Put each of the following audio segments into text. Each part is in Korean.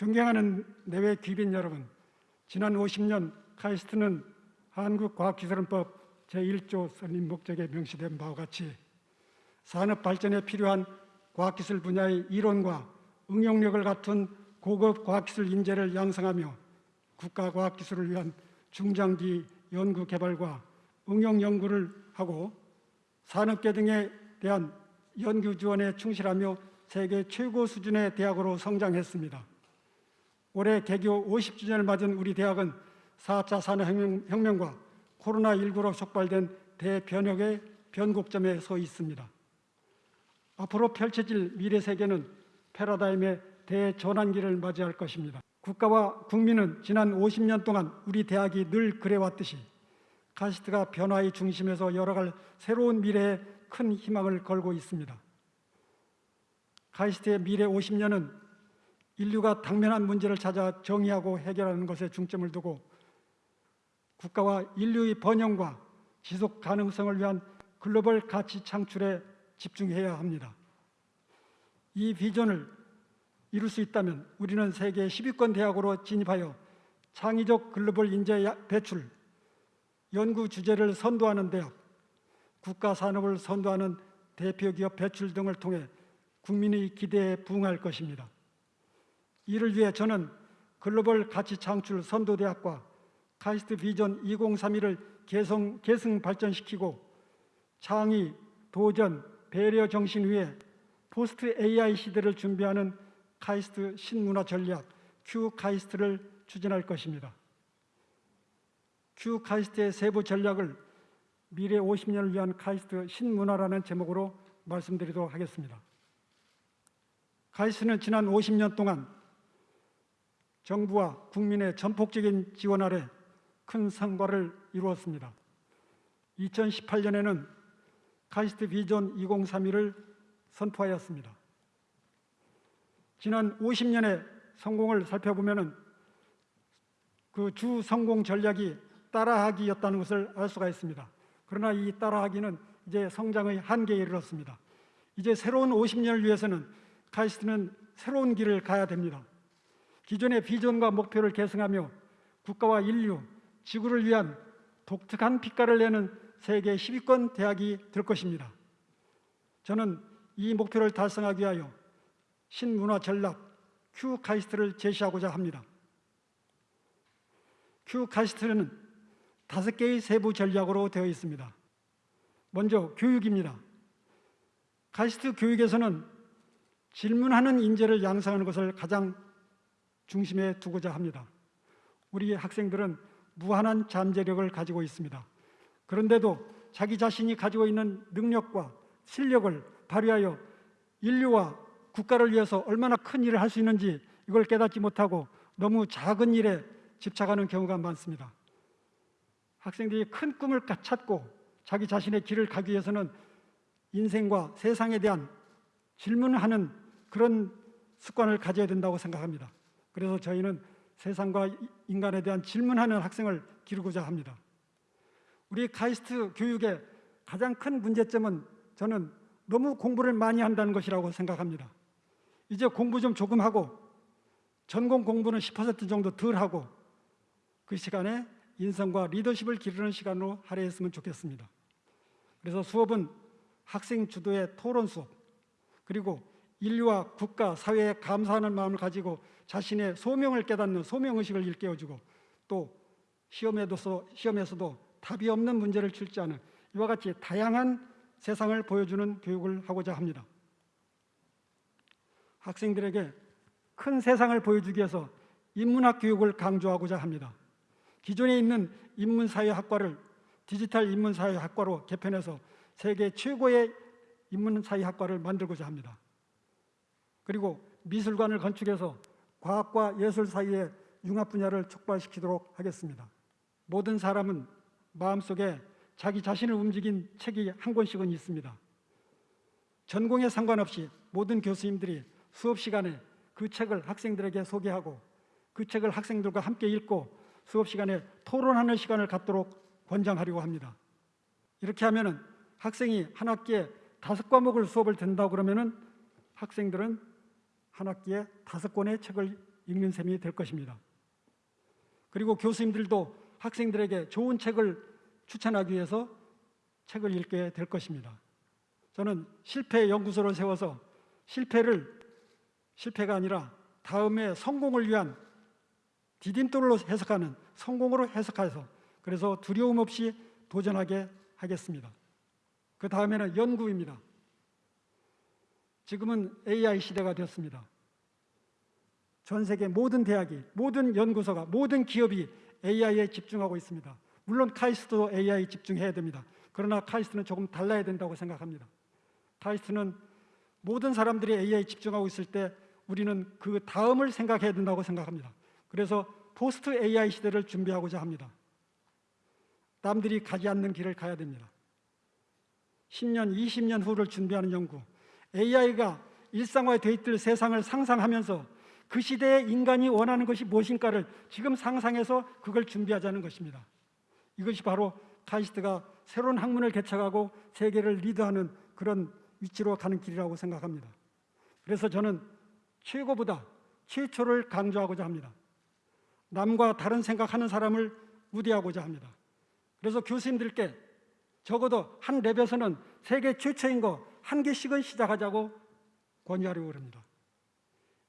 존경하는 내외 귀빈 여러분, 지난 50년 카이스트는 한국과학기술원법 제1조 설립 목적에 명시된 바와 같이 산업 발전에 필요한 과학기술 분야의 이론과 응용력을 갖춘 고급 과학기술 인재를 양성하며 국가과학기술을 위한 중장기 연구 개발과 응용 연구를 하고 산업계 등에 대한 연구 지원에 충실하며 세계 최고 수준의 대학으로 성장했습니다. 올해 개교 50주년을 맞은 우리 대학은 4차 산업혁명 과 코로나19로 촉발된 대변혁의 변곡점에 서 있습니다. 앞으로 펼쳐질 미래 세계는 패러다임의 대전환기를 맞이할 것입니다. 국가와 국민은 지난 50년 동안 우리 대학이 늘 그래왔듯이 카시트가 변화의 중심에서 열어갈 새로운 미래에 큰 희망을 걸고 있습니다. 카이스트의 미래 50년은 인류가 당면한 문제를 찾아 정의하고 해결하는 것에 중점을 두고 국가와 인류의 번영과 지속 가능성을 위한 글로벌 가치 창출에 집중해야 합니다. 이 비전을 이룰 수 있다면 우리는 세계 10위권 대학으로 진입하여 창의적 글로벌 인재 배출, 연구 주제를 선도하는 대학, 국가 산업을 선도하는 대표 기업 배출 등을 통해 국민의 기대에 부응할 것입니다. 이를 위해 저는 글로벌 가치 창출 선도대학과 카이스트 비전 2031을 개성, 계승 발전시키고 창의, 도전, 배려 정신 위에 포스트 AI 시대를 준비하는 카이스트 신문화 전략 Q 카이스트를 추진할 것입니다. Q 카이스트의 세부 전략을 미래 50년을 위한 카이스트 신문화라는 제목으로 말씀드리도록 하겠습니다. 카이스트는 지난 50년 동안 정부와 국민의 전폭적인 지원 아래 큰 성과를 이루었습니다. 2018년에는 카이스트 비전 2031을 선포하였습니다. 지난 50년의 성공을 살펴보면 그 주 성공 전략이 따라하기였다는 것을 알 수가 있습니다. 그러나 이 따라하기는 이제 성장의 한계에 이르렀습니다. 이제 새로운 50년을 위해서는 카이스트는 새로운 길을 가야 됩니다. 기존의 비전과 목표를 계승하며 국가와 인류, 지구를 위한 독특한 빛깔을 내는 세계 10위권 대학이 될 것입니다. 저는 이 목표를 달성하기 위하여 신문화 전략 Q 카이스트를 제시하고자 합니다. Q 카이스트는 다섯 개의 세부 전략으로 되어 있습니다. 먼저 교육입니다. 카이스트 교육에서는 질문하는 인재를 양성하는 것을 가장 중심에 두고자 합니다. 우리 학생들은 무한한 잠재력을 가지고 있습니다. 그런데도 자기 자신이 가지고 있는 능력과 실력을 발휘하여 인류와 국가를 위해서 얼마나 큰 일을 할 수 있는지 이걸 깨닫지 못하고 너무 작은 일에 집착하는 경우가 많습니다. 학생들이 큰 꿈을 찾고 자기 자신의 길을 가기 위해서는 인생과 세상에 대한 질문을 하는 그런 습관을 가져야 된다고 생각합니다. 그래서 저희는 세상과 인간에 대한 질문하는 학생을 기르고자 합니다. 우리 카이스트 교육의 가장 큰 문제점은 저는 너무 공부를 많이 한다는 것이라고 생각합니다. 이제 공부 좀 조금 하고 전공 공부는 10% 정도 덜 하고 그 시간에 인성과 리더십을 기르는 시간으로 할애했으면 좋겠습니다. 그래서 수업은 학생 주도의 토론 수업 그리고 인류와 국가, 사회에 감사하는 마음을 가지고 자신의 소명을 깨닫는 소명의식을 일깨워주고 또 시험에도, 시험에서도 답이 없는 문제를 출제하는 이와 같이 다양한 세상을 보여주는 교육을 하고자 합니다. 학생들에게 큰 세상을 보여주기 위해서 인문학 교육을 강조하고자 합니다. 기존에 있는 인문사회학과를 디지털 인문사회학과로 개편해서 세계 최고의 인문사회학과를 만들고자 합니다. 그리고 미술관을 건축해서 과학과 예술 사이의 융합 분야를 촉발시키도록 하겠습니다. 모든 사람은 마음속에 자기 자신을 움직인 책이 한 권씩은 있습니다. 전공에 상관없이 모든 교수님들이 수업 시간에 그 책을 학생들에게 소개하고 그 책을 학생들과 함께 읽고 수업 시간에 토론하는 시간을 갖도록 권장하려고 합니다. 이렇게 하면 학생이 한 학기에 다섯 과목을 수업을 듣는다고 그러면 학생들은 한 학기에 다섯 권의 책을 읽는 셈이 될 것입니다. 그리고 교수님들도 학생들에게 좋은 책을 추천하기 위해서 책을 읽게 될 것입니다. 저는 실패 연구소를 세워서 실패를 실패가 아니라 다음에 성공을 위한 디딤돌로 해석하는 성공으로 해석해서 그래서 두려움 없이 도전하게 하겠습니다. 그 다음에는 연구입니다. 지금은 AI 시대가 되었습니다. 전 세계 모든 대학이, 모든 연구소가, 모든 기업이 AI에 집중하고 있습니다. 물론 카이스트도 AI 집중해야 됩니다. 그러나 카이스트는 조금 달라야 된다고 생각합니다. 카이스트는 모든 사람들이 AI 집중하고 있을 때 우리는 그 다음을 생각해야 된다고 생각합니다. 그래서 포스트 AI 시대를 준비하고자 합니다. 남들이 가지 않는 길을 가야 됩니다. 10년, 20년 후를 준비하는 연구. AI가 일상화되어 있을 세상을 상상하면서 그 시대에 인간이 원하는 것이 무엇인가를 지금 상상해서 그걸 준비하자는 것입니다. 이것이 바로 카이스트가 새로운 학문을 개척하고 세계를 리드하는 그런 위치로 가는 길이라고 생각합니다. 그래서 저는 최고보다 최초를 강조하고자 합니다. 남과 다른 생각하는 사람을 우대하고자 합니다. 그래서 교수님들께 적어도 한 랩에서는 세계 최초인 거 한 개씩은 시작하자고 권유하려고 합니다.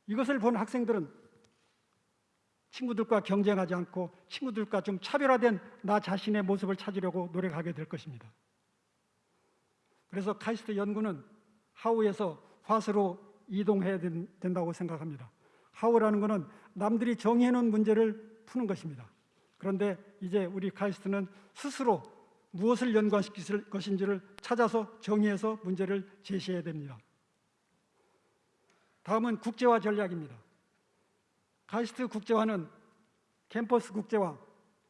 이것을 본 학생들은 친구들과 경쟁하지 않고 친구들과 좀 차별화된 나 자신의 모습을 찾으려고 노력하게 될 것입니다. 그래서 카이스트 연구는 하우에서 화수로 이동해야 된다고 생각합니다. 하우라는 것은 남들이 정해놓은 문제를 푸는 것입니다. 그런데 이제 우리 카이스트는 스스로 무엇을 연관시킬 것인지를 찾아서 정의해서 문제를 제시해야 됩니다. 다음은 국제화 전략입니다. 카이스트 국제화는 캠퍼스 국제화,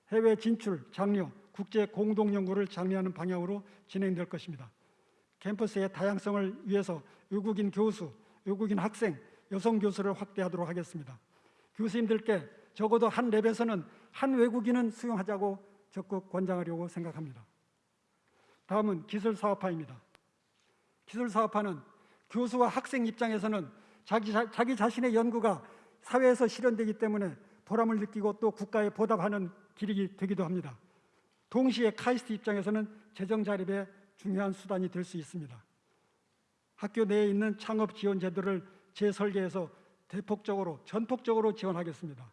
해외 진출, 장려, 국제 공동 연구를 장려하는 방향으로 진행될 것입니다. 캠퍼스의 다양성을 위해서 외국인 교수, 외국인 학생, 여성 교수를 확대하도록 하겠습니다. 교수님들께 적어도 한 랩에서는 한 외국인은 수용하자고 적극 권장하려고 생각합니다. 다음은 기술 사업화입니다. 기술 사업화는 교수와 학생 입장에서는 자기, 자, 자기 자신의 연구가 사회에서 실현되기 때문에 보람을 느끼고 또 국가에 보답하는 길이 되기도 합니다. 동시에 카이스트 입장에서는 재정 자립의 중요한 수단이 될 수 있습니다. 학교 내에 있는 창업 지원 제도를 재설계해서 대폭적으로 전폭적으로 지원하겠습니다.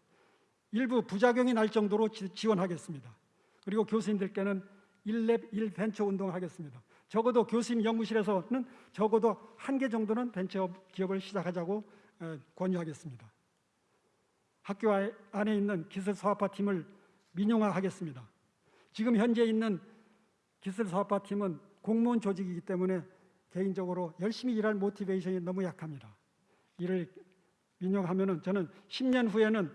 일부 부작용이 날 정도로 지원하겠습니다. 그리고 교수님들께는 1랩 1벤처 운동을 하겠습니다. 적어도 교수님 연구실에서는 적어도 한 개 정도는 벤처 기업을 시작하자고 권유하겠습니다. 학교 안에 있는 기술 사업화 팀을 민영화하겠습니다. 지금 현재 있는 기술 사업화 팀은 공무원 조직이기 때문에 개인적으로 열심히 일할 모티베이션이 너무 약합니다. 이를 민영하면은 저는 10년 후에는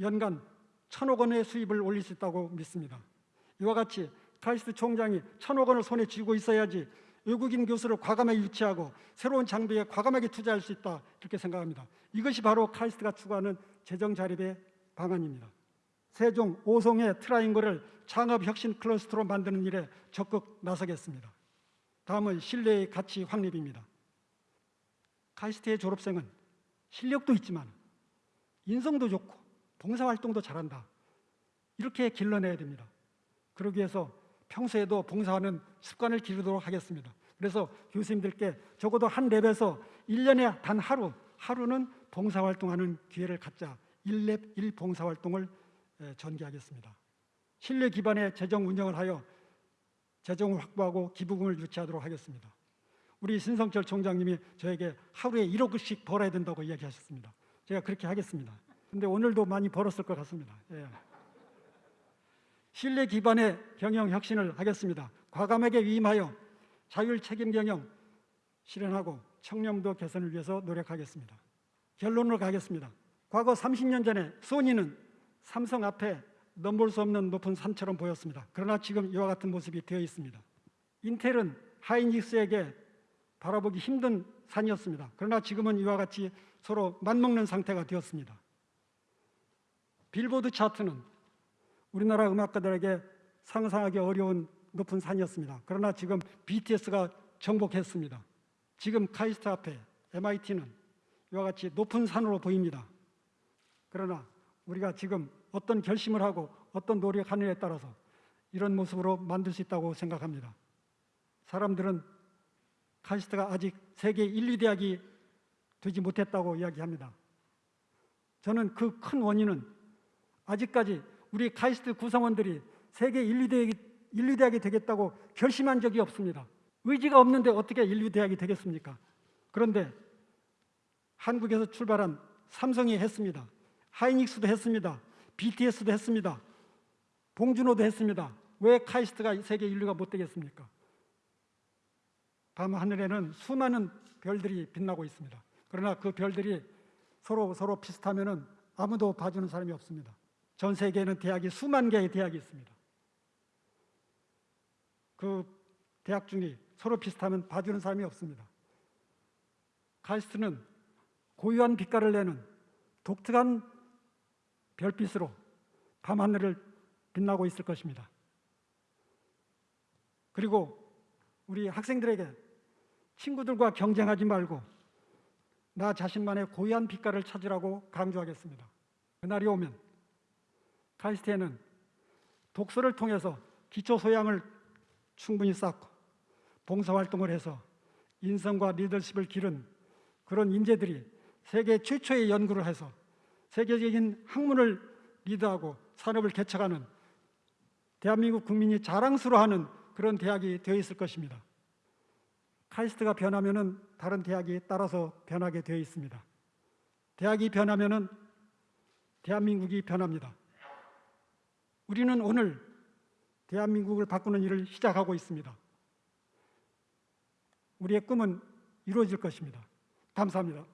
연간 천억 원의 수입을 올릴 수 있다고 믿습니다. 이와 같이 카이스트 총장이 천억 원을 손에 쥐고 있어야지 외국인 교수를 과감하게 유치하고 새로운 장비에 과감하게 투자할 수 있다 이렇게 생각합니다. 이것이 바로 카이스트가 추구하는 재정 자립의 방안입니다. 세종, 오송의 트라이앵글을 창업 혁신 클러스터로 만드는 일에 적극 나서겠습니다. 다음은 신뢰의 가치 확립입니다. 카이스트의 졸업생은 실력도 있지만 인성도 좋고 봉사활동도 잘한다. 이렇게 길러내야 됩니다. 그러기 위해서 평소에도 봉사하는 습관을 기르도록 하겠습니다. 그래서 교수님들께 적어도 한 랩에서 1년에 단 하루, 하루는 봉사활동하는 기회를 갖자 1랩 1 봉사활동을 전개하겠습니다. 신뢰 기반의 재정 운영을 하여 재정을 확보하고 기부금을 유치하도록 하겠습니다. 우리 신성철 총장님이 저에게 하루에 1억씩 벌어야 된다고 이야기하셨습니다. 제가 그렇게 하겠습니다. 근데 오늘도 많이 벌었을 것 같습니다. 예. 신뢰 기반의 경영 혁신을 하겠습니다. 과감하게 위임하여 자율 책임 경영 실현하고 청렴도 개선을 위해서 노력하겠습니다. 결론으로 가겠습니다. 과거 30년 전에 소니는 삼성 앞에 넘볼 수 없는 높은 산처럼 보였습니다. 그러나 지금 이와 같은 모습이 되어 있습니다. 인텔은 하이닉스에게 바라보기 힘든 산이었습니다. 그러나 지금은 이와 같이 서로 맞먹는 상태가 되었습니다. 빌보드 차트는 우리나라 음악가들에게 상상하기 어려운 높은 산이었습니다. 그러나 지금 BTS가 정복했습니다. 지금 카이스트 앞에 MIT는 이와 같이 높은 산으로 보입니다. 그러나 우리가 지금 어떤 결심을 하고 어떤 노력하느냐에 따라서 이런 모습으로 만들 수 있다고 생각합니다. 사람들은 카이스트가 아직 세계 1, 2대학이 되지 못했다고 이야기합니다. 저는 그 큰 원인은 아직까지 우리 카이스트 구성원들이 세계 1, 2대학이, 1, 2대학이 되겠다고 결심한 적이 없습니다. 의지가 없는데 어떻게 1, 2대학이 되겠습니까? 그런데 한국에서 출발한 삼성이 했습니다. 하이닉스도 했습니다. BTS도 했습니다. 봉준호도 했습니다. 왜 카이스트가 세계 인류가 못 되겠습니까? 밤 하늘에는 수많은 별들이 빛나고 있습니다. 그러나 그 별들이 서로 서로 비슷하면은 아무도 봐주는 사람이 없습니다. 전 세계에는 대학이 수만 개의 대학이 있습니다. 그 대학 중에 서로 비슷하면 봐주는 사람이 없습니다. 카이스트는 고유한 빛깔을 내는 독특한 별빛으로 밤하늘을 빛나고 있을 것입니다. 그리고 우리 학생들에게 친구들과 경쟁하지 말고 나 자신만의 고유한 빛깔을 찾으라고 강조하겠습니다. 그날이 오면 카이스트에는 독서를 통해서 기초 소양을 충분히 쌓고 봉사활동을 해서 인성과 리더십을 기른 그런 인재들이 세계 최초의 연구를 해서 세계적인 학문을 리드하고 산업을 개척하는 대한민국 국민이 자랑스러워하는 그런 대학이 되어 있을 것입니다. 카이스트가 변하면 은 다른 대학이 따라서 변하게 되어 있습니다. 대학이 변하면 은 대한민국이 변합니다. 우리는 오늘 대한민국을 바꾸는 일을 시작하고 있습니다. 우리의 꿈은 이루어질 것입니다. 감사합니다.